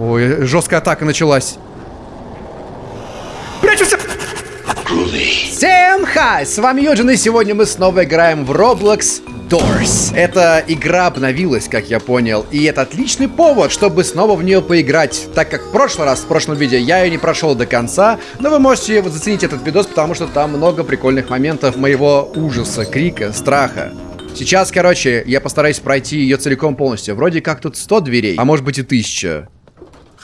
Ой, жесткая атака началась. Прячемся! Всем хай! С вами Юджин, и сегодня мы снова играем в Roblox Doors. Эта игра обновилась, как я понял, и это отличный повод, чтобы снова в нее поиграть, так как в прошлый раз, в прошлом видео, я ее не прошел до конца, но вы можете заценить этот видос, потому что там много прикольных моментов моего ужаса, крика, страха. Сейчас, короче, я постараюсь пройти ее целиком полностью. Вроде как тут 100 дверей, а может быть и 1000.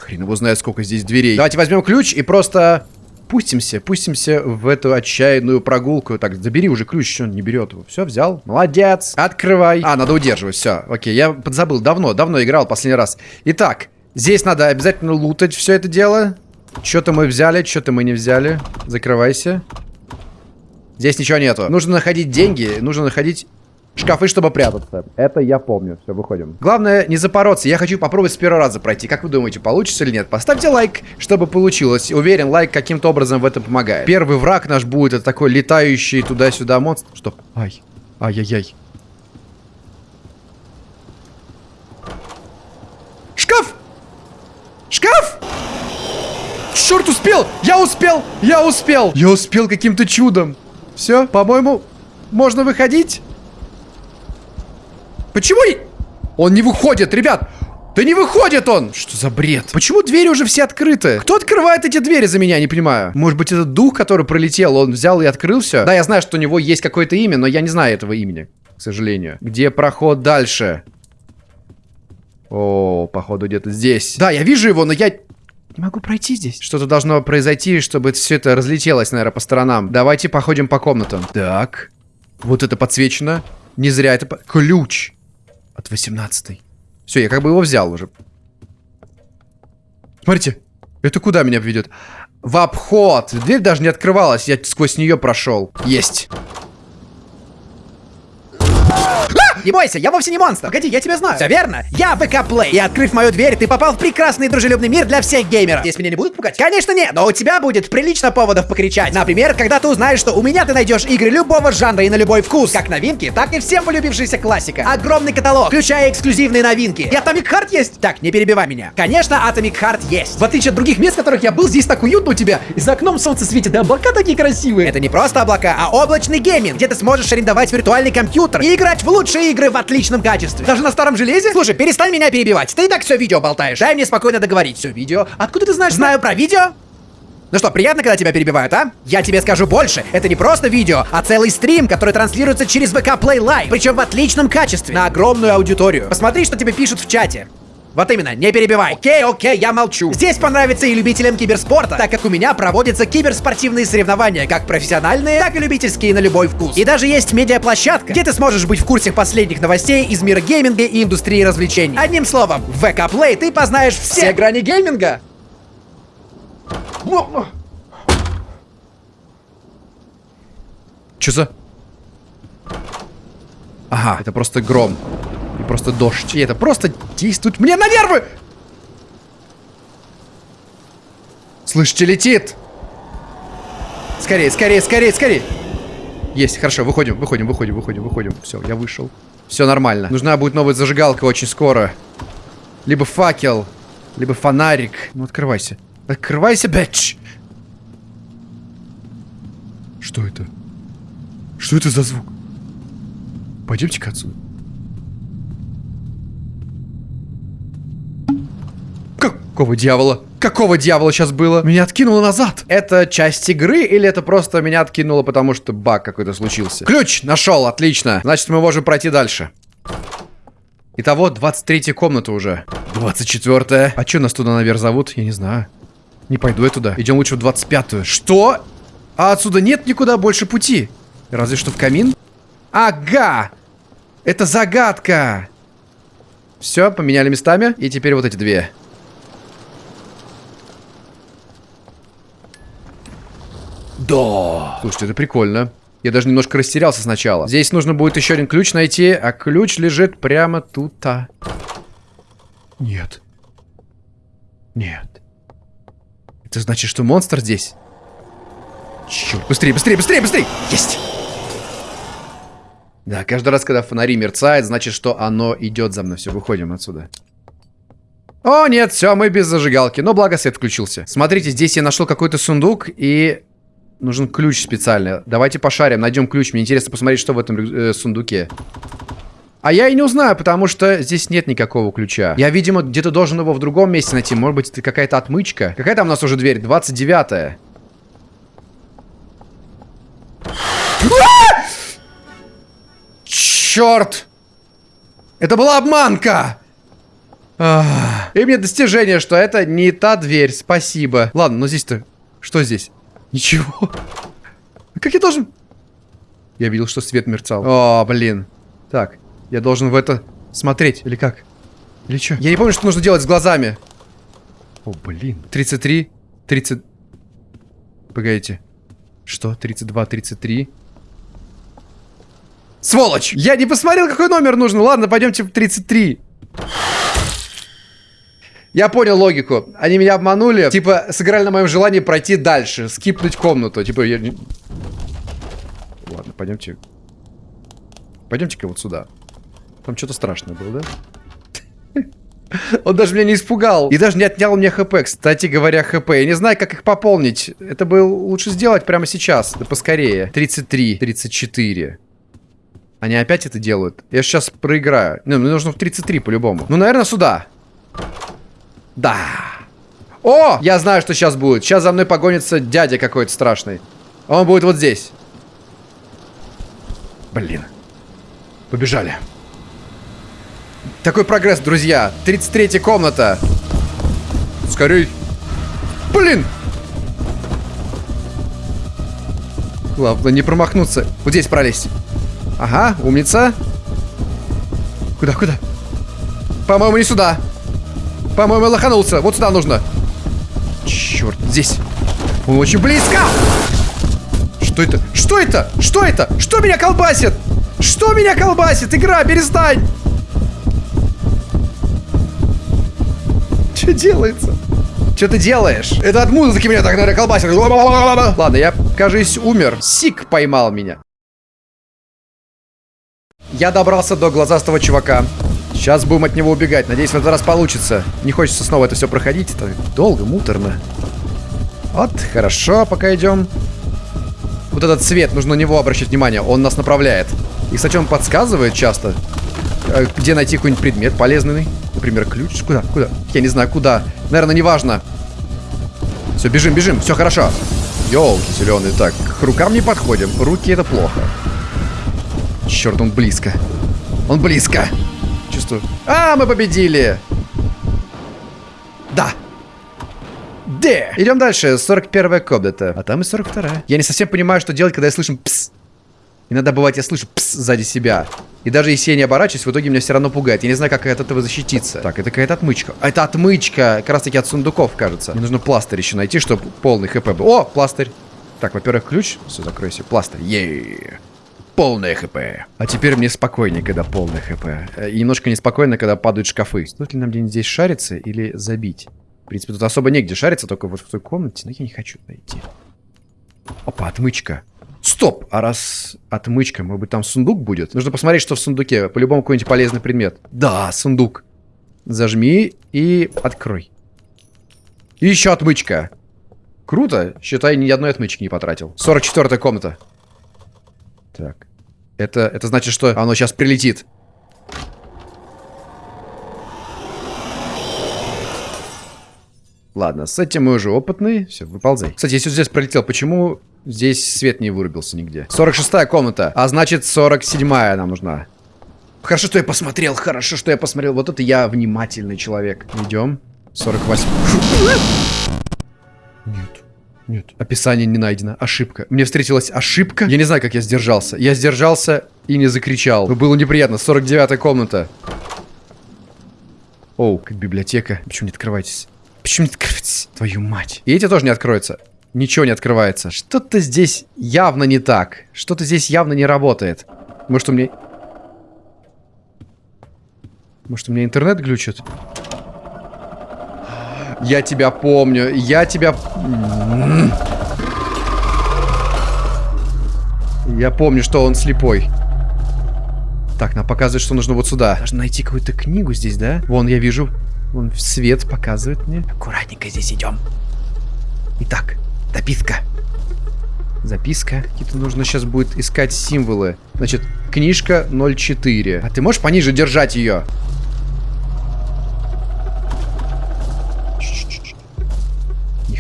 Хрен его знает, сколько здесь дверей. Давайте возьмем ключ и просто пустимся, пустимся в эту отчаянную прогулку. Так, забери уже ключ, он не берет его. Все, взял. Молодец. Открывай. А, надо удерживать, все. Окей, я подзабыл. Давно, давно играл последний раз. Итак, здесь надо обязательно лутать все это дело. Что-то мы взяли, что-то мы не взяли. Закрывайся. Здесь ничего нету. Нужно находить деньги, нужно находить Шкафы, чтобы прятаться. Это я помню. Все, выходим. Главное, не запороться. Я хочу попробовать с первого раза пройти. Как вы думаете, получится или нет? Поставьте лайк, чтобы получилось. Уверен, лайк каким-то образом в этом помогает. Первый враг наш будет это такой летающий туда-сюда монстр. Стоп. Ай. Ай-яй-яй. Шкаф! Шкаф! Черт, успел! Я успел! Я успел! Я успел каким-то чудом. Все, по-моему, можно выходить? Почему он не выходит, ребят? Да не выходит он! Что за бред? Почему двери уже все открыты? Кто открывает эти двери за меня, не понимаю. Может быть, этот дух, который пролетел, он взял и открыл все? Да, я знаю, что у него есть какое-то имя, но я не знаю этого имени, к сожалению. Где проход дальше? О, походу где-то здесь. Да, я вижу его, но я не могу пройти здесь. Что-то должно произойти, чтобы все это разлетелось, наверное, по сторонам. Давайте походим по комнатам. Так. Вот это подсвечено. Не зря это... Ключ. От 18 Все, я как бы его взял уже. Смотрите, это куда меня ведет? В обход. Дверь даже не открывалась, я сквозь нее прошел. Есть. Не бойся, я вовсе не монстр. Погоди, я тебя знаю. Все верно. Я VK Play. И открыв мою дверь, ты попал в прекрасный дружелюбный мир для всех геймеров. Здесь меня не будут пугать? Конечно нет, но у тебя будет прилично поводов покричать. Например, когда ты узнаешь, что у меня ты найдешь игры любого жанра и на любой вкус. Как новинки, так и всем полюбившаяся классика. Огромный каталог, включая эксклюзивные новинки. И Atomic Heart есть? Так, не перебивай меня. Конечно, Atomic Heart есть. В отличие от других мест, в которых я был, здесь так уютно у тебя. И за окном солнце светит, да облака такие красивые. Это не просто облака, а облачный гейминг, где ты сможешь арендовать виртуальный компьютер и играть в лучшие игры в отличном качестве. Даже на старом железе? Слушай, перестань меня перебивать. Ты и так все видео болтаешь. Дай мне спокойно договорить. Все видео. Откуда ты знаешь? Знаю про видео. Ну что, приятно, когда тебя перебивают, а? Я тебе скажу больше. Это не просто видео, а целый стрим, который транслируется через ВК Play Live. Причем в отличном качестве. На огромную аудиторию. Посмотри, что тебе пишут в чате. Вот именно, не перебивай. Окей, окей, я молчу. Здесь понравится и любителям киберспорта, так как у меня проводятся киберспортивные соревнования, как профессиональные, так и любительские на любой вкус. И даже есть медиаплощадка, где ты сможешь быть в курсе последних новостей из мира гейминга и индустрии развлечений. Одним словом, в ВК Play ты познаешь все, все грани гейминга. Че за... Ага, это просто гром просто дождь. И это просто действует мне на нервы! Слышите, летит! Скорее, скорее, скорее, скорее! Есть, хорошо, выходим, выходим, выходим, выходим, выходим. Все, я вышел. Все нормально. Нужна будет новая зажигалка очень скоро. Либо факел, либо фонарик. Ну, открывайся. Открывайся, бэч! Что это? Что это за звук? Пойдемте-ка отсюда. Какого дьявола? Какого дьявола сейчас было? Меня откинуло назад. Это часть игры или это просто меня откинуло, потому что баг какой-то случился? Ключ! Нашел, отлично. Значит, мы можем пройти дальше. Итого, 23 комната уже. 24 -я. А что нас туда наверх зовут? Я не знаю. Не пойду я туда. Идем лучше в 25-ю. Что? А отсюда нет никуда больше пути. Разве что в камин? Ага! Это загадка! Все, поменяли местами. И теперь вот эти две. Да. Слушайте, это прикольно. Я даже немножко растерялся сначала. Здесь нужно будет еще один ключ найти, а ключ лежит прямо тут-то. Нет. Нет. Это значит, что монстр здесь? Черт, быстрее, быстрее, быстрее, быстрее! Есть! Да, каждый раз, когда фонари мерцает, значит, что оно идет за мной. Все, выходим отсюда. О, нет, все, мы без зажигалки. Но благо свет включился. Смотрите, здесь я нашел какой-то сундук и... Нужен ключ специальный. Давайте пошарим, найдем ключ. Мне интересно посмотреть, что в этом э, сундуке. А я и не узнаю, потому что здесь нет никакого ключа. Я, видимо, где-то должен его в другом месте найти. Может быть, это какая-то отмычка. Какая там у нас уже дверь? 29-я. Черт! Это была обманка! И мне достижение, что это не та дверь. Спасибо. Ладно, но здесь-то... Что здесь? Ничего. Как я должен... Я видел, что свет мерцал. О, блин. Так, я должен в это смотреть. Или как? Или что? Я не помню, что нужно делать с глазами. О, блин. 33, 30... Погодите. Что? 32, 33... Сволочь! Я не посмотрел, какой номер нужен. Ладно, пойдемте в 33. Я понял логику. Они меня обманули. Типа, сыграли на моем желании пройти дальше. Скипнуть комнату. Типа, я... Ладно, пойдемте. Пойдемте-ка вот сюда. Там что-то страшное было, да? Он даже меня не испугал. И даже не отнял мне хп. Кстати говоря, хп. Я не знаю, как их пополнить. Это бы лучше сделать прямо сейчас. Да поскорее. 33, 34. Они опять это делают. Я сейчас проиграю. Ну, мне нужно в 33 по-любому. Ну, наверное, сюда. Да. О! Я знаю, что сейчас будет. Сейчас за мной погонится дядя какой-то страшный. Он будет вот здесь. Блин. Побежали. Такой прогресс, друзья. 33 комната. Скорей. Блин! Главное не промахнуться. Вот здесь пролезть. Ага, умница. Куда, куда? По-моему, не сюда. По-моему, лоханулся. Вот сюда нужно. Черт, здесь. Он очень близко. Что это? Что это? Что это? Что меня колбасит? Что меня колбасит? Игра, перестань! Что делается? Что ты делаешь? Это от музыки меня так, наверное, колбасит. Ладно, я, кажется, умер. Сик поймал меня. Я добрался до глазастого чувака. Сейчас будем от него убегать. Надеюсь, в этот раз получится. Не хочется снова это все проходить. Это долго, муторно. Вот, хорошо, пока идем. Вот этот цвет, нужно на него обращать внимание. Он нас направляет. И, кстати, он подсказывает часто, э, где найти какой-нибудь предмет полезный. Например, ключ. Куда? Куда? Я не знаю, куда. Наверное, неважно. Все, бежим, бежим. Все хорошо. Ёлки зеленые. Так, к рукам не подходим. Руки это плохо. Черт, он близко. Он близко. Чувствую. А, мы победили! Да. Д. Идем дальше. 41 комната. А там и 42 Я не совсем понимаю, что делать, когда я слышу пс. Иногда бывает, я слышу пс сзади себя. И даже если я не оборачиваюсь, в итоге меня все равно пугает. Я не знаю, как от этого защититься. Так, это какая-то отмычка. Это отмычка. Как раз таки от сундуков, кажется. Мне нужно пластырь еще найти, чтобы полный хп был. О, пластырь. Так, во-первых, ключ. Все, закройся. Пластырь. Ей полное хп. А теперь мне спокойнее, когда полное хп. Э, и немножко неспокойно, когда падают шкафы. Стоит ли нам где-нибудь здесь шариться или забить? В принципе, тут особо негде шариться, только вот в той комнате. Но я не хочу найти. Опа, отмычка. Стоп! А раз отмычка, может быть, там сундук будет? Нужно посмотреть, что в сундуке. По-любому какой-нибудь полезный предмет. Да, сундук. Зажми и открой. И еще отмычка. Круто. Считай, ни одной отмычки не потратил. 44 комната. Так. Это, это значит, что оно сейчас прилетит. Ладно, с этим мы уже опытные. Все, выползай. Кстати, если здесь пролетел, почему здесь свет не вырубился нигде? 46-я комната. А значит, 47-я нам нужна. Хорошо, что я посмотрел. Хорошо, что я посмотрел. Вот это я внимательный человек. Идем. 48. Нет. Описание не найдено. Ошибка. Мне встретилась ошибка. Я не знаю, как я сдержался. Я сдержался и не закричал. Но было неприятно. 49-я комната. Оу, как библиотека. Почему не открываетесь? Почему не открываетесь? Твою мать. И эти тоже не откроются. Ничего не открывается. Что-то здесь явно не так. Что-то здесь явно не работает. Может, у меня... Может, у меня интернет глючит? Я тебя помню. Я тебя... Я помню, что он слепой. Так, нам показывает, что нужно вот сюда. Нужно найти какую-то книгу здесь, да? Вон, я вижу. Он свет показывает мне. Аккуратненько здесь идем. Итак, дописка. Записка. Какие-то нужно сейчас будет искать символы. Значит, книжка 04. А ты можешь пониже держать ее?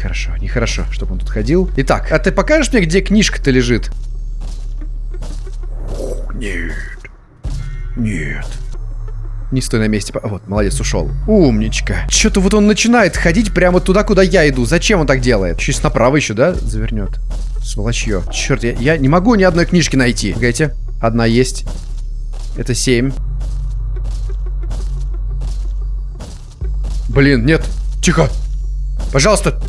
Нехорошо, нехорошо, чтобы он тут ходил. Итак, а ты покажешь мне, где книжка-то лежит? Нет. Нет. Не стой на месте. Вот, молодец, ушел. Умничка. Что-то вот он начинает ходить прямо туда, куда я иду. Зачем он так делает? Сейчас направо еще, да, завернет? Сволочье. Черт, я, я не могу ни одной книжки найти. Погодите. Одна есть. Это семь. Блин, нет. Тихо. Пожалуйста.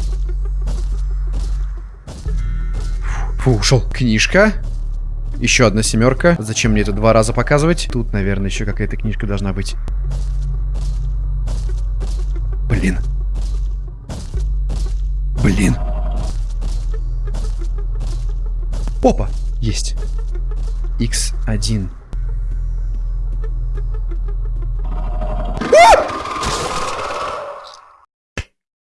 Ушел. Книжка. Еще одна семерка. Зачем мне это два раза показывать? Тут, наверное, еще какая-то книжка должна быть. Блин. Блин. Опа! Есть. X1.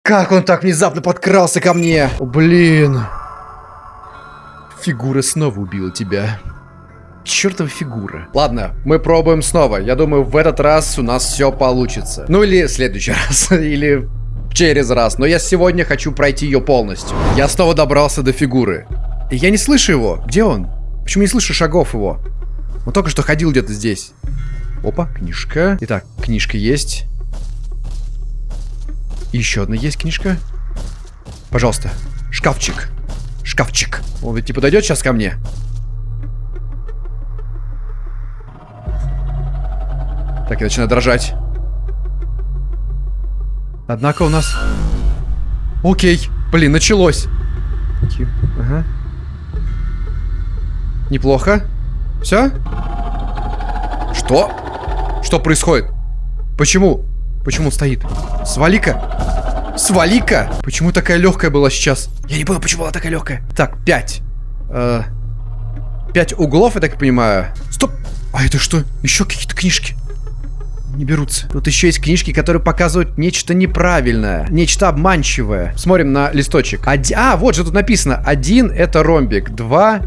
Как он так внезапно подкрался ко мне? Блин. Фигура снова убила тебя. Чертова фигура. Ладно, мы пробуем снова. Я думаю, в этот раз у нас все получится. Ну или в следующий раз. или через раз. Но я сегодня хочу пройти ее полностью. Я снова добрался до фигуры. Я не слышу его. Где он? Почему не слышу шагов его? Он только что ходил где-то здесь. Опа, книжка. Итак, книжка есть. Еще одна есть книжка. Пожалуйста, шкафчик шкафчик. Он ведь не подойдет сейчас ко мне. Так, я начинаю дрожать. Однако у нас... Окей. Блин, началось. Ага. Неплохо. Все? Что? Что происходит? Почему? Почему стоит? Свали-ка. Свали-ка! Почему такая легкая была сейчас? Я не понял, почему была такая легкая. Так, пять. Э, пять углов, я так понимаю. Стоп! А это что? Еще какие-то книжки. Не берутся. Тут еще есть книжки, которые показывают нечто неправильное. Нечто обманчивое. Смотрим на листочек. Оди... А, вот же тут написано. Один это ромбик. Два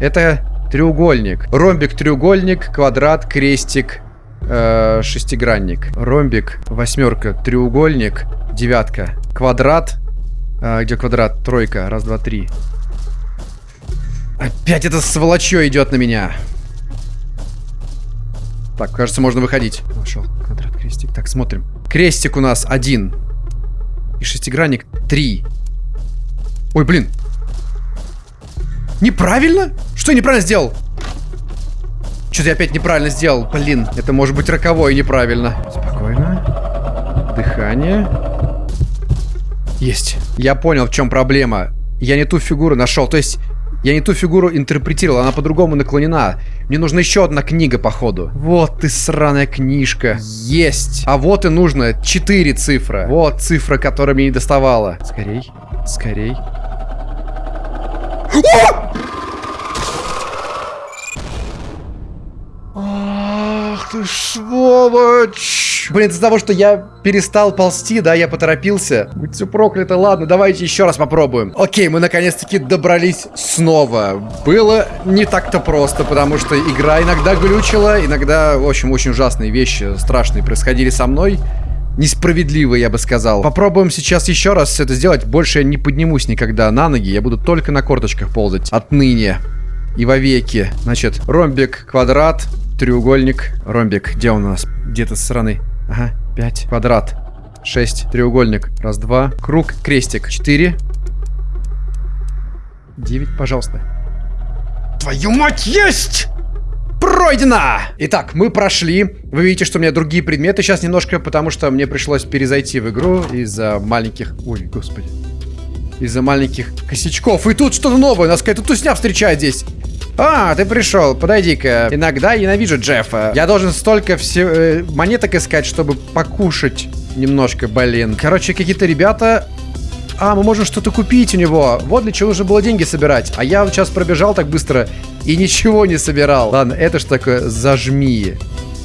это треугольник. Ромбик, треугольник, квадрат, крестик, э, шестигранник. Ромбик, восьмерка, треугольник, девятка. Квадрат. А, где квадрат? Тройка. Раз, два, три. Опять это сволочье идет на меня. Так, кажется, можно выходить. Нашел. Квадрат, крестик. Так, смотрим. Крестик у нас один. И шестигранник три. Ой, блин. Неправильно? Что я неправильно сделал? Что-то я опять неправильно сделал. Блин, это может быть роковое неправильно. Спокойно. Дыхание. Есть. Я понял, в чем проблема. Я не ту фигуру нашел. То есть, я не ту фигуру интерпретировал. Она по-другому наклонена. Мне нужна еще одна книга, походу. Вот ты сраная книжка. Есть. А вот и нужно. Четыре цифры. Вот цифра, которая мне не доставала. Скорей. Скорей. Ах ты сволочь! Блин, из-за того, что я перестал ползти, да, я поторопился. Будь все проклято. Ладно, давайте еще раз попробуем. Окей, мы наконец-таки добрались снова. Было не так-то просто, потому что игра иногда глючила, иногда, в общем, очень ужасные вещи страшные происходили со мной. Несправедливо, я бы сказал. Попробуем сейчас еще раз это сделать. Больше я не поднимусь никогда на ноги. Я буду только на корточках ползать. Отныне. И вовеки. Значит, ромбик, квадрат, треугольник, ромбик. Где у нас? Где-то со стороны. Ага, 5. Квадрат. 6. Треугольник. Раз, два. Круг, крестик. 4. 9, пожалуйста. Твою мать, есть! Пройдено! Итак, мы прошли. Вы видите, что у меня другие предметы сейчас немножко, потому что мне пришлось перезайти в игру из-за маленьких... Ой, господи. Из-за маленьких косячков. И тут что-то новое. Нас какая-то тусня встречает здесь. А, ты пришел, подойди-ка. Иногда я ненавижу Джеффа. Я должен столько все э, монеток искать, чтобы покушать немножко, блин. Короче, какие-то ребята... А, мы можем что-то купить у него. Вот для чего нужно было деньги собирать. А я сейчас пробежал так быстро и ничего не собирал. Ладно, это ж такое зажми.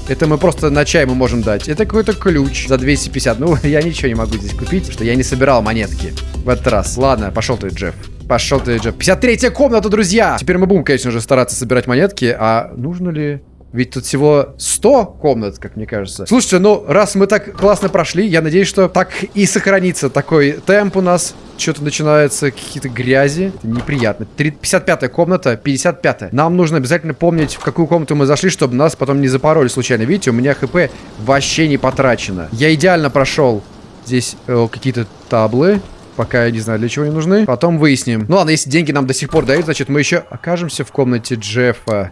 Это мы просто на чай мы можем дать. Это какой-то ключ за 250. Ну, я ничего не могу здесь купить, что я не собирал монетки в этот раз. Ладно, пошел ты, Джефф. Пошел ты, Джефф. 53 комната, друзья! Теперь мы будем, конечно же, стараться собирать монетки. А нужно ли... Ведь тут всего 100 комнат, как мне кажется. Слушайте, ну, раз мы так классно прошли, я надеюсь, что так и сохранится такой темп у нас. Что-то начинается, какие-то грязи. Это неприятно. 55-я комната, 55-я. Нам нужно обязательно помнить, в какую комнату мы зашли, чтобы нас потом не запороли случайно. Видите, у меня хп вообще не потрачено. Я идеально прошел. Здесь э, какие-то таблы. Пока я не знаю, для чего они нужны. Потом выясним. Ну ладно, если деньги нам до сих пор дают, значит, мы еще окажемся в комнате Джеффа.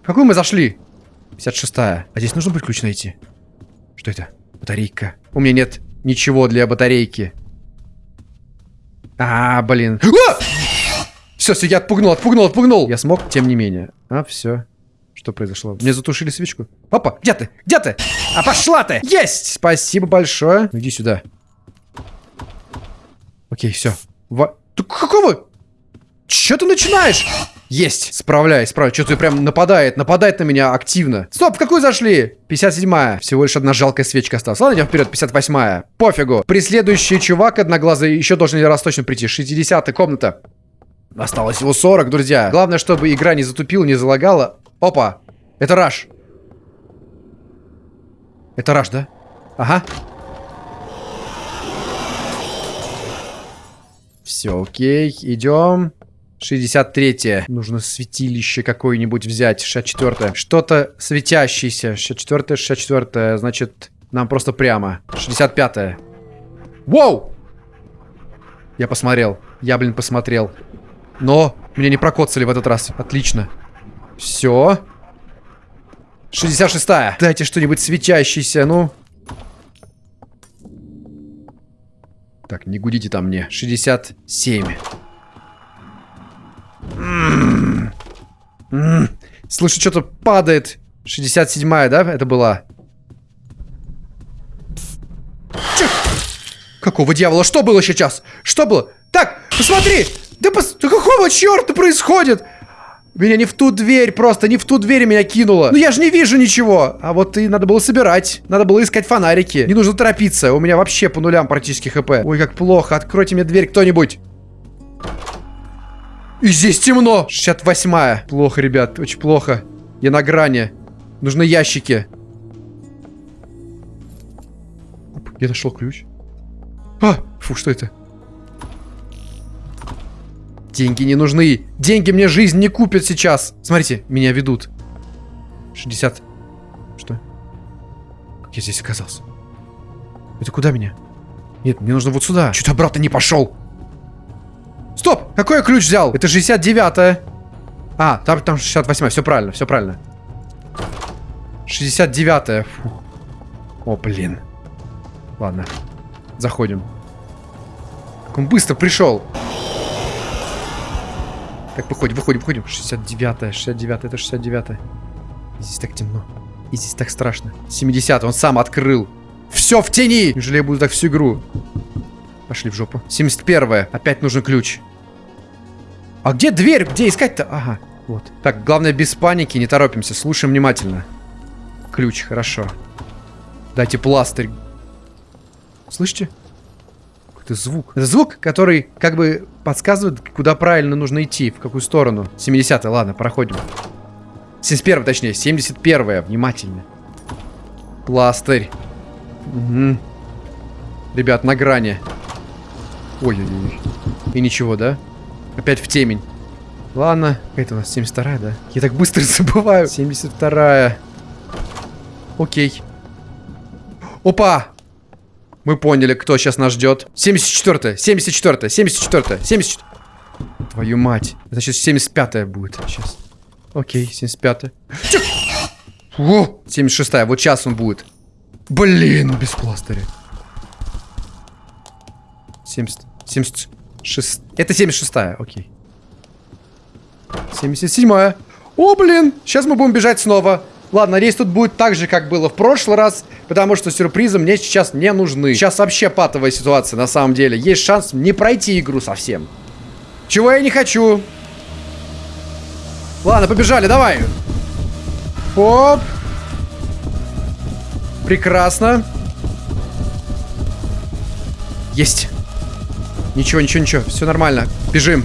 В какую мы зашли? 56-я. А здесь нужно будет ключ найти. Что это? Батарейка. У меня нет ничего для батарейки. А, блин. А! Все, все, я отпугнул, отпугнул, отпугнул. Я смог, тем не менее. А, все. Что произошло? Мне затушили свечку. Папа, где ты? Где ты? А пошла ты! Есть! Спасибо большое. Ну, иди сюда. Окей, все. Во... Ты какого? Че ты начинаешь? Есть, справляюсь, справляюсь. Что-то прям нападает, нападает на меня активно. Стоп, в какую зашли? 57-я. Всего лишь одна жалкая свечка осталась. Ладно, идем вперед, 58-я. Пофигу. Преследующий чувак одноглазый еще должен раз точно прийти. 60-я комната. Осталось всего 40, друзья. Главное, чтобы игра не затупила, не залагала. Опа, это Раш. Это Раш, да? Ага. Все, окей, идем. 63-е. Нужно святилище какое-нибудь взять. 64-е. Что-то светящееся. 64-е, 64-е. Значит, нам просто прямо. 65-е. Воу! Я посмотрел. Я, блин, посмотрел. Но меня не прокоцали в этот раз. Отлично. Все. 66-я. Дайте что-нибудь светящееся, ну. Так, не гудите там мне. 67. Слышу, что-то падает. 67-я, да, это была? Какого дьявола? Что было сейчас? Что было? Так, посмотри! Да, пос... да какого черта происходит? Меня не в ту дверь, просто не в ту дверь меня кинуло. Ну я же не вижу ничего. А вот и надо было собирать. Надо было искать фонарики. Не нужно торопиться. У меня вообще по нулям практически хп. Ой, как плохо. Откройте мне дверь кто-нибудь. И здесь темно. 68-я. Плохо, ребят, очень плохо. Я на грани. Нужны ящики. Я нашел ключ. А, фу, что это? Деньги не нужны. Деньги мне жизнь не купят сейчас. Смотрите, меня ведут. 60. Что? Как я здесь оказался? Это куда меня? Нет, мне нужно вот сюда. Чуть обратно не пошел. Стоп! Какой я ключ взял? Это 69-я. А, там, там 68-я. Все правильно, все правильно. 69-я. О, блин. Ладно. Заходим. Как он быстро пришел. Так, выходим, выходим, выходим. 69-я, 69-я, это 69-я. Здесь так темно. И здесь так страшно. 70 он сам открыл. Все в тени! Неужели я буду так всю игру? Пошли в жопу. 71-е. Опять нужен ключ. А где дверь? Где искать-то? Ага, вот. Так, главное без паники, не торопимся. Слушаем внимательно. Ключ, хорошо. Дайте пластырь. Слышите? Какой-то звук. Это звук, который как бы подсказывает, куда правильно нужно идти, в какую сторону. 70 ладно, проходим. 71 точнее, 71 внимательно. Пластырь. Угу. Ребят, на грани. Ой-ой-ой. И ничего, да? Опять в темень. Ладно. Это у нас 72 да? Я так быстро забываю. 72-я. Окей. Опа! Мы поняли, кто сейчас нас ждет. 74-я, 74-я, 74-я, 74 Твою мать. Сейчас 75-я будет. Сейчас. Окей, 75-я. О! 76-я, вот сейчас он будет. Блин, без пластыря. 70, 70, Шест... Это 76-я, окей. 77-я. О, блин, сейчас мы будем бежать снова. Ладно, надеюсь, тут будет так же, как было в прошлый раз, потому что сюрпризы мне сейчас не нужны. Сейчас вообще патовая ситуация, на самом деле. Есть шанс не пройти игру совсем. Чего я не хочу. Ладно, побежали, давай. Оп. Прекрасно. Есть. Ничего, ничего, ничего. Все нормально. Бежим.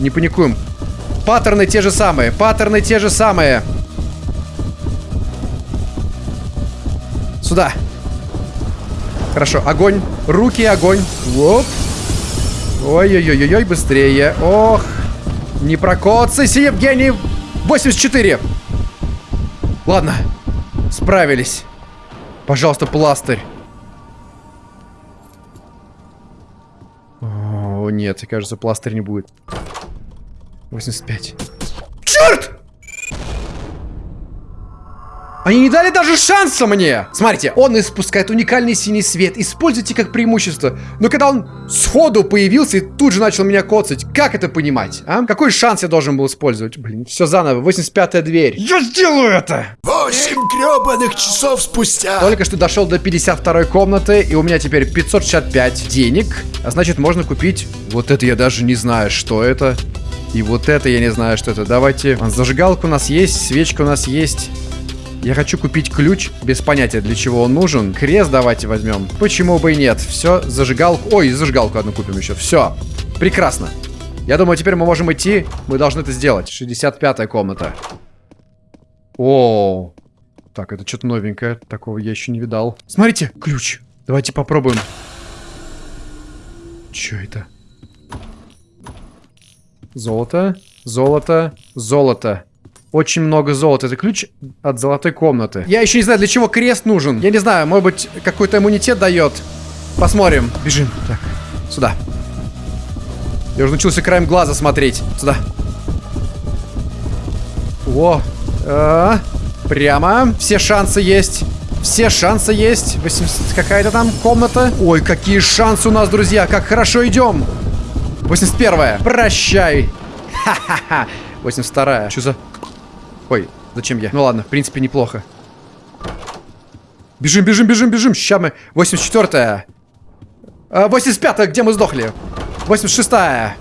Не паникуем. Паттерны те же самые. Паттерны те же самые. Сюда. Хорошо, огонь. Руки, огонь. Оп. Ой-ой-ой-ой, быстрее. Ох. Не прокоцайся, Евгений. 84. Ладно. Справились. Пожалуйста, пластырь. О, нет, кажется, пластырь не будет. 85. Черт! Они не дали даже шанса мне! Смотрите, он испускает уникальный синий свет. Используйте как преимущество. Но когда он сходу появился и тут же начал меня коцать, как это понимать, а? Какой шанс я должен был использовать? Блин, все заново. 85-я дверь. Я сделаю это! Восемь гребаных часов спустя. Только что дошел до 52 комнаты, и у меня теперь 565 денег. А значит, можно купить... Вот это я даже не знаю, что это. И вот это я не знаю, что это. Давайте... Зажигалка у нас есть, свечка у нас есть. Я хочу купить ключ, без понятия, для чего он нужен. Крест давайте возьмем. Почему бы и нет? Все, зажигалку... Ой, зажигалку одну купим еще. Все. Прекрасно. Я думаю, теперь мы можем идти. Мы должны это сделать. 65-я комната. О, Так, это что-то новенькое. Такого я еще не видал. Смотрите, ключ. Давайте попробуем. Что это? Золото, золото, золото. Очень много золота. Это ключ от золотой комнаты. Я еще не знаю, для чего крест нужен. Я не знаю, может быть, какой-то иммунитет дает. Посмотрим. Бежим. Так, сюда. Я уже научился краем глаза смотреть. Сюда. О, а, прямо. Все шансы есть. Все шансы есть. 80... Какая-то там комната. Ой, какие шансы у нас, друзья. Как хорошо идем. 81-я. Прощай. Ха-ха-ха. 82-я. Что за... Ой, зачем я? Ну ладно, в принципе, неплохо. Бежим, бежим, бежим, бежим. Сейчас мы... 84-я. 85-я, где мы сдохли? 86-я.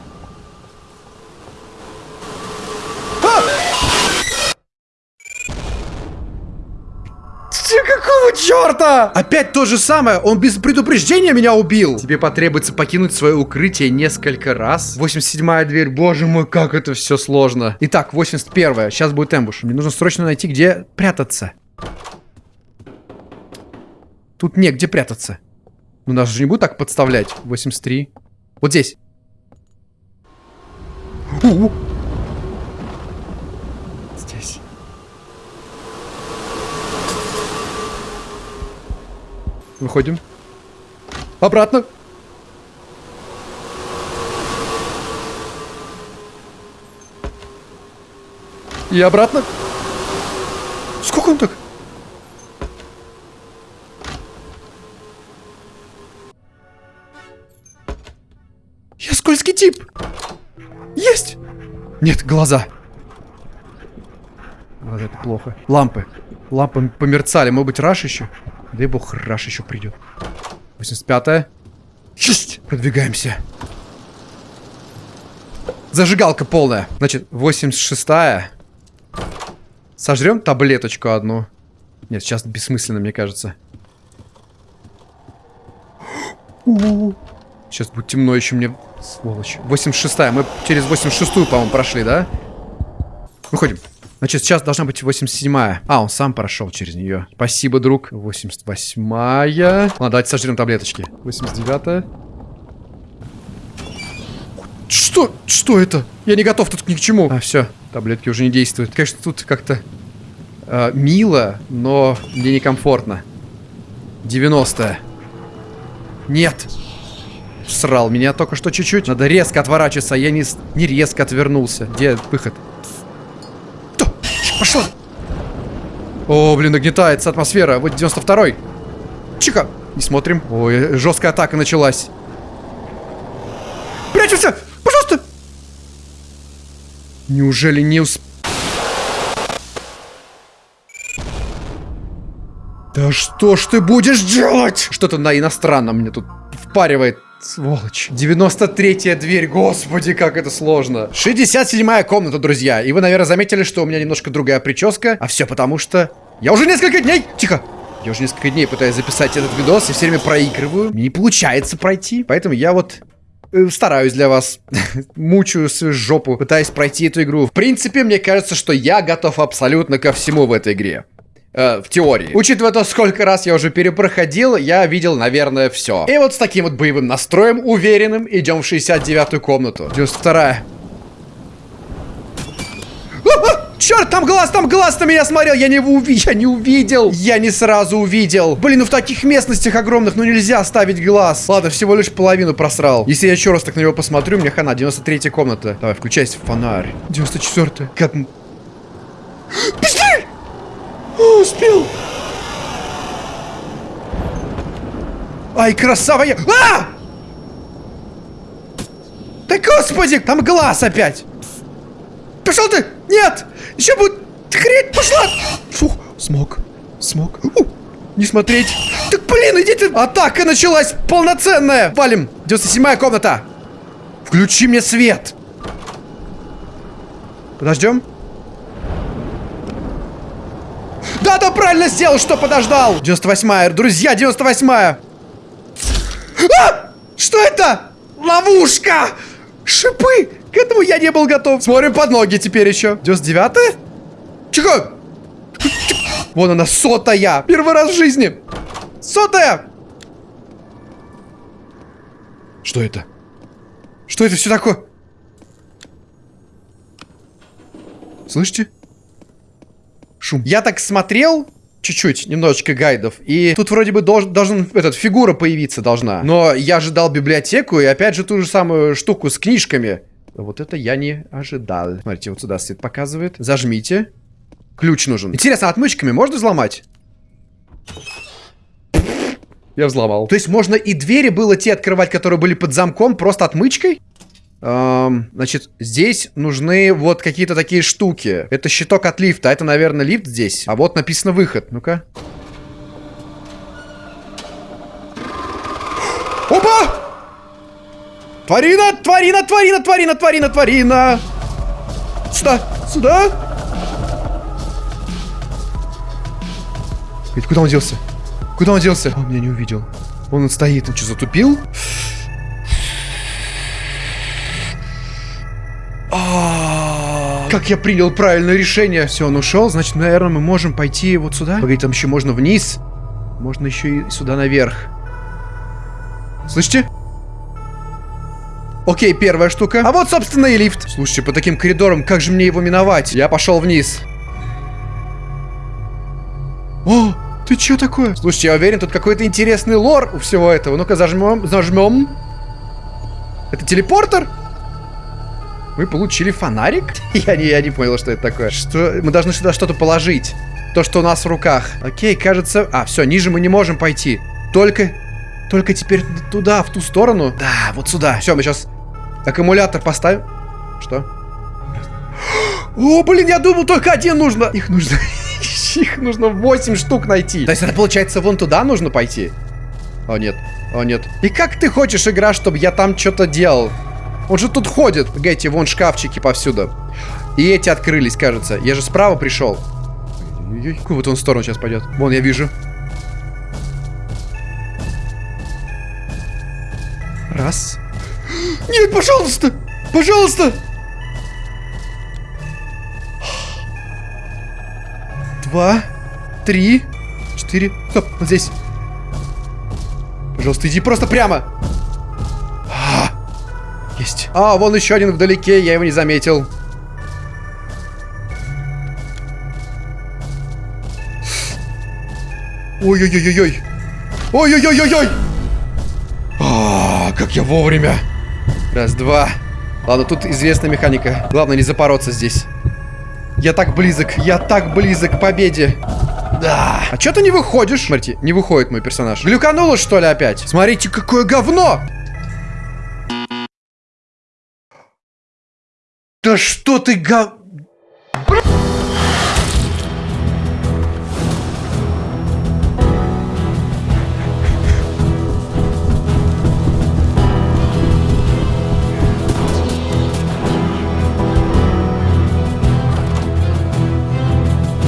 Какого черта? Опять то же самое. Он без предупреждения меня убил. Тебе потребуется покинуть свое укрытие несколько раз. 87-я дверь. Боже мой, как это все сложно. Итак, 81-я. Сейчас будет эмбуш. Мне нужно срочно найти, где прятаться. Тут негде прятаться. Ну, нас же не будет так подставлять. 83. Вот Здесь. Выходим. Обратно. И обратно. Сколько он так? Я скользкий тип. Есть. Нет, глаза. Глаза это плохо. Лампы. Лампы померцали. Может быть, раш еще? Дай бог, раш еще придет. 85-я. Есть! Продвигаемся. Зажигалка полная. Значит, 86-я. Сожрем таблеточку одну. Нет, сейчас бессмысленно, мне кажется. Сейчас будет темно еще мне. Сволочь. 86-я. Мы через 86-ю, по-моему, прошли, да? Выходим. Значит, сейчас должна быть 87-я. А, он сам прошел через нее. Спасибо, друг. 88-я. Ладно, давайте сожрем таблеточки. 89-я. Что? Что это? Я не готов тут ни к чему. А, все. Таблетки уже не действуют. Конечно, тут как-то э, мило, но мне некомфортно. 90-я. Нет. Срал меня только что чуть-чуть. Надо резко отворачиваться, я не, не резко отвернулся. Где выход? Пошла! О, блин, нагнетается атмосфера. Вот 92-й. Чика! Не смотрим. Ой, жесткая атака началась. Прячемся! Пожалуйста! Неужели не усп... Да что ж ты будешь делать? Что-то на иностранном мне тут впаривает Сволочь. 93-я дверь, господи, как это сложно. 67-я комната, друзья. И вы, наверное, заметили, что у меня немножко другая прическа. А все потому что... Я уже несколько дней... Тихо! Я уже несколько дней пытаюсь записать этот видос и все время проигрываю. Мне не получается пройти. Поэтому я вот э, стараюсь для вас. Мучаю свою жопу, пытаясь пройти эту игру. В принципе, мне кажется, что я готов абсолютно ко всему в этой игре. Э, в теории. Учитывая то, сколько раз я уже перепроходил, я видел, наверное, все. И вот с таким вот боевым настроем, уверенным, идем в 69-ю комнату. 92-я. Черт, там глаз, там глаз на меня смотрел, я не, уви я не увидел, я не сразу увидел. Блин, ну в таких местностях огромных, ну нельзя ставить глаз. Ладно, всего лишь половину просрал. Если я еще раз так на него посмотрю, мне хана, 93 комната. Давай, включайся, фонарь. 94 Как... Быстрее! О, успел! Ай, красава я! А! Да господи, там глаз опять! Пошел ты! Нет! Еще будет хрень пошла! Фух, смог, смог. У, не смотреть. Так блин, идите! Атака началась полноценная! Валим! 97-я комната! Включи мне свет! Подождем? Да, да, правильно сделал, что подождал. 98-я, друзья, 98-я. А! Что это? Ловушка! Шипы! К этому я не был готов. Смотрим под ноги теперь еще. 99-я? Тихо! Вон она, сотая. Первый раз в жизни. Сотая! Что это? Что это все такое? Слышите? Шум. Я так смотрел чуть-чуть, немножечко гайдов. И тут вроде бы должен, должен этот, фигура появиться должна. Но я ожидал библиотеку и опять же ту же самую штуку с книжками. Вот это я не ожидал. Смотрите, вот сюда свет показывает. Зажмите. Ключ нужен. Интересно, отмычками можно взломать? Я взломал. То есть можно и двери было те открывать, которые были под замком, просто отмычкой? Эм, значит, здесь нужны вот какие-то такие штуки. Это щиток от лифта. Это, наверное, лифт здесь. А вот написано выход. Ну-ка. Опа! Тварина! Тварина! Тварина! Тварина! Тварина! Тварина! Сюда! Сюда! Ведь куда он делся? Куда он делся? Он меня не увидел. Он стоит. Он что, затупил? Как я принял правильное решение. Все, он ушел, значит, наверное, мы можем пойти вот сюда. Погоди, там еще можно вниз. Можно еще и сюда наверх. Слышите? Окей, первая штука. А вот, собственно, и лифт. Слушайте, по таким коридорам, как же мне его миновать? Я пошел вниз. О, ты что такое? Слушайте, я уверен, тут какой-то интересный лор у всего этого. Ну-ка, зажмем, зажмем. Это телепортер? Мы получили фонарик? Я не, я не понял, что это такое. Что? Мы должны сюда что-то положить. То, что у нас в руках. Окей, кажется... А, все, ниже мы не можем пойти. Только... Только теперь туда, в ту сторону. Да, вот сюда. Все, мы сейчас аккумулятор поставим. Что? О, блин, я думал, только один нужно. Их нужно... Их нужно 8 штук найти. То есть это получается вон туда нужно пойти? О, нет. О, нет. И как ты хочешь, игра, чтобы я там что-то делал? Он же тут ходит. Погодите, вон шкафчики повсюду. И эти открылись, кажется. Я же справа пришел. Какую вот он в сторону сейчас пойдет? Вон, я вижу. Раз. Нет, пожалуйста! Пожалуйста! Два. Три. Четыре. Стоп, вот здесь. Пожалуйста, иди просто прямо. А, вон еще один вдалеке, я его не заметил. Ой-ой-ой-ой-ой. Ой-ой-ой-ой-ой. А, как я вовремя. Раз, два. Ладно, тут известная механика. Главное не запороться здесь. Я так близок, я так близок к победе. Да. А что ты не выходишь? Смотрите, не выходит мой персонаж. Глюкануло, что ли, опять? Смотрите, какое говно! Что ты га?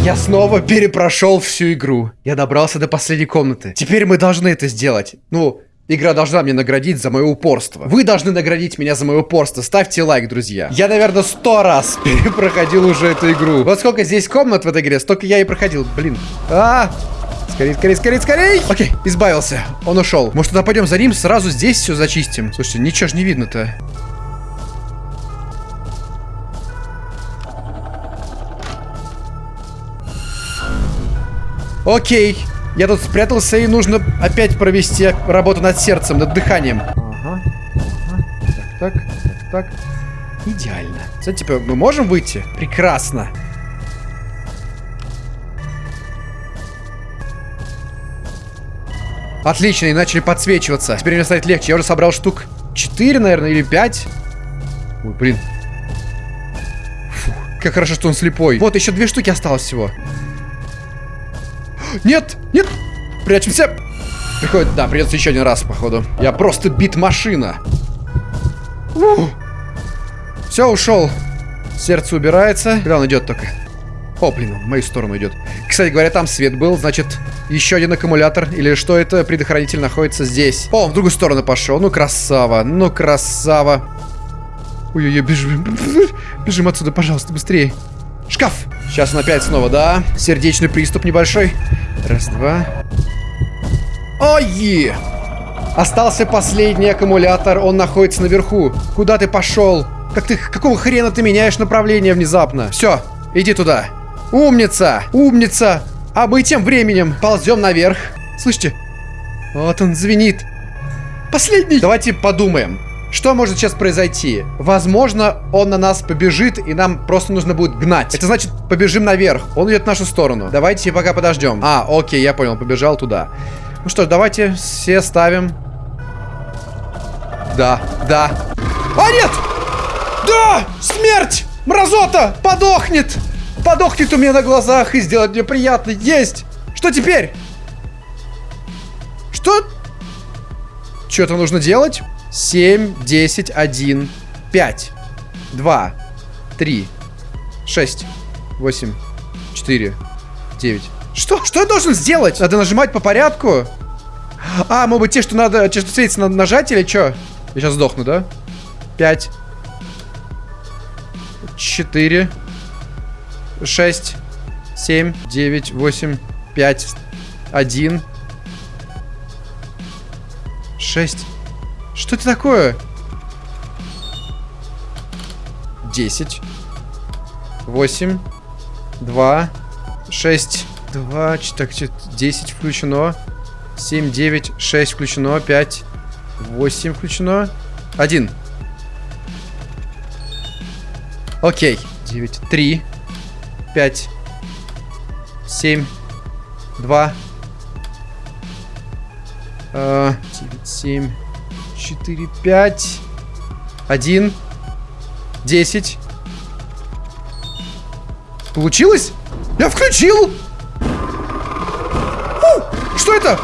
Я снова перепрошел всю игру. Я добрался до последней комнаты. Теперь мы должны это сделать. Ну, Игра должна мне наградить за мое упорство. Вы должны наградить меня за мое упорство. Ставьте лайк, друзья. Я, наверное, сто раз перепроходил уже эту игру. Вот сколько здесь комнат в этой игре, столько я и проходил. Блин. А, Скорей, скорей, скорей, скорей! Окей, избавился. Он ушел. Может, туда пойдем за ним, сразу здесь все зачистим. Слушайте, ничего ж не видно-то. Окей. Я тут спрятался, и нужно опять провести работу над сердцем, над дыханием. Ага. ага. Так, так, так, так. Идеально. Кстати, типа, мы можем выйти? Прекрасно. Отлично, и начали подсвечиваться. Теперь мне станет легче. Я уже собрал штук 4, наверное, или 5. Ой, блин. Фу, как хорошо, что он слепой. Вот, еще две штуки осталось всего. Нет! Нет! Прячемся! Приходит, да, придется еще один раз, походу. Я просто бит-машина. Все, ушел. Сердце убирается. Когда он идет только? О, блин, в мою сторону идет. Кстати говоря, там свет был, значит, еще один аккумулятор. Или что это? Предохранитель находится здесь. О, в другую сторону пошел. Ну, красава. Ну, красава. Ой-ой-ой, бежим. Бежим отсюда, пожалуйста, быстрее. Шкаф. Сейчас он опять снова, да? Сердечный приступ небольшой. Раз, два. Ой! Остался последний аккумулятор, он находится наверху. Куда ты пошел? Как ты, какого хрена ты меняешь направление внезапно? Все, иди туда. Умница, умница. А мы тем временем ползем наверх. Слышите? Вот он звенит. Последний. Давайте подумаем. Что может сейчас произойти? Возможно, он на нас побежит, и нам просто нужно будет гнать. Это значит, побежим наверх. Он идет в нашу сторону. Давайте пока подождем. А, окей, я понял, побежал туда. Ну что ж, давайте все ставим. Да, да. А, нет! Да! Смерть! Мразота! Подохнет! Подохнет у меня на глазах и сделать мне приятно. Есть! Что теперь? Что? Что-то нужно делать? 7, 10, 1, 5, 2, 3, 6, 8, 4, 9. Что? Что я должен сделать? Надо нажимать по порядку? А, может быть, те, что надо, те, что светится, надо нажать или что? Я сейчас сдохну, да? 5, 4, 6, 7, 9, 8, 5, 1, 6, что это такое? 10. 8. 2. 6. 2. Так, 10 включено. 7, 9, 6 включено. 5. 8 включено. 1. Окей. 9. 3. 5. 7. 2. 9, 7. 4, 5, 1, 10. Получилось? Я включил! Фу, что это?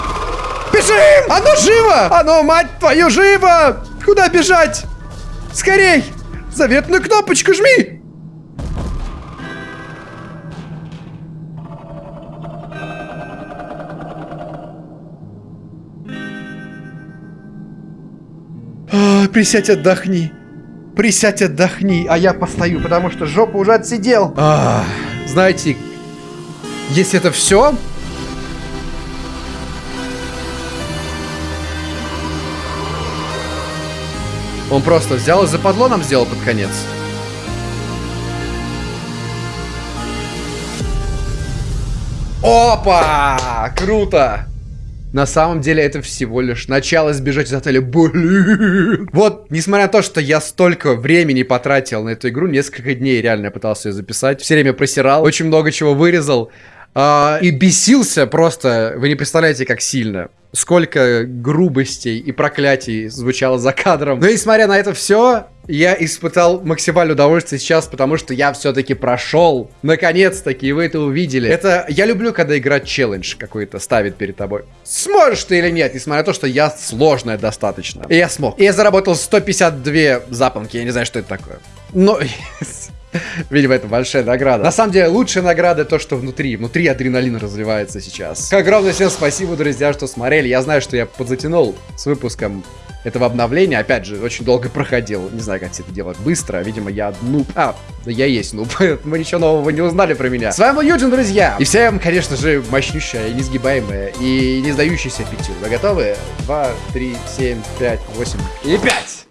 Бежим! Оно живо! Оно, мать твою, живо! Куда бежать? Скорей! Заветную кнопочку жми! Присядь отдохни. Присядь отдохни, а я постою, потому что жопу уже отсидел. А, знаете, если это все... Он просто взял и западло нам сделал под конец. Опа! Круто! На самом деле это всего лишь начало сбежать из отеля. Блин. Вот, несмотря на то, что я столько времени потратил на эту игру, несколько дней реально пытался ее записать. Все время просирал, очень много чего вырезал. А, и бесился просто, вы не представляете, как сильно. Сколько грубостей и проклятий звучало за кадром. Но несмотря на это все, я испытал максимальное удовольствие сейчас, потому что я все-таки прошел. Наконец-таки, вы это увидели. Это я люблю, когда игра челлендж какой-то ставит перед тобой. Сможешь ты или нет, несмотря на то, что я сложная достаточно. И я смог. И я заработал 152 запонки, я не знаю, что это такое. Но... Видимо, это большая награда. На самом деле, лучшая награда то, что внутри. Внутри адреналин разливается сейчас. Огромное всем спасибо, друзья, что смотрели. Я знаю, что я подзатянул с выпуском этого обновления. Опять же, очень долго проходил. Не знаю, как все это делать быстро. Видимо, я нуб. А, я есть нуб. Мы ничего нового не узнали про меня. С вами был Юджин, друзья. И всем, конечно же, мощнющая, несгибаемая и не сдающаяся пятью. Вы готовы? Два, три, семь, пять, восемь и пять.